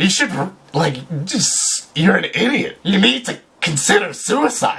You should, like, just, you're an idiot. You need to consider suicide.